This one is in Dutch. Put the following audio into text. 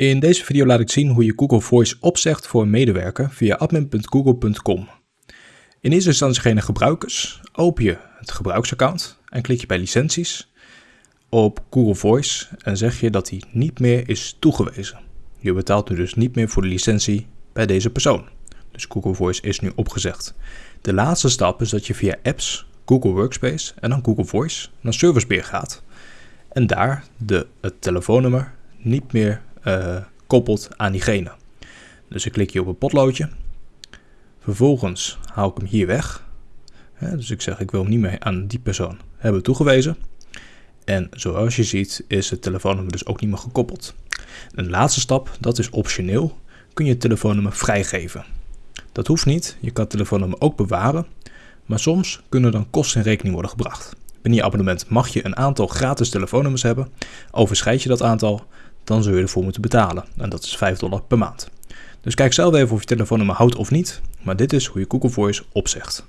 In deze video laat ik zien hoe je Google Voice opzegt voor een medewerker via admin.google.com. In eerste instantie geen gebruikers, open je het gebruiksaccount en klik je bij licenties op Google Voice en zeg je dat die niet meer is toegewezen. Je betaalt nu dus niet meer voor de licentie bij deze persoon. Dus Google Voice is nu opgezegd. De laatste stap is dat je via apps, Google Workspace en dan Google Voice naar Servicebeheer gaat. En daar de, het telefoonnummer niet meer uh, koppelt aan diegene. Dus ik klik hier op een potloodje. Vervolgens haal ik hem hier weg. dus ik zeg ik wil hem niet meer aan die persoon hebben toegewezen. En zoals je ziet is het telefoonnummer dus ook niet meer gekoppeld. Een laatste stap, dat is optioneel, kun je het telefoonnummer vrijgeven. Dat hoeft niet, je kan het telefoonnummer ook bewaren, maar soms kunnen dan kosten in rekening worden gebracht. Binnen je abonnement mag je een aantal gratis telefoonnummers hebben. Overschrijd je dat aantal, dan zul je ervoor moeten betalen. En dat is 5 dollar per maand. Dus kijk zelf even of je telefoonnummer houdt of niet. Maar dit is hoe je Google Voice opzegt.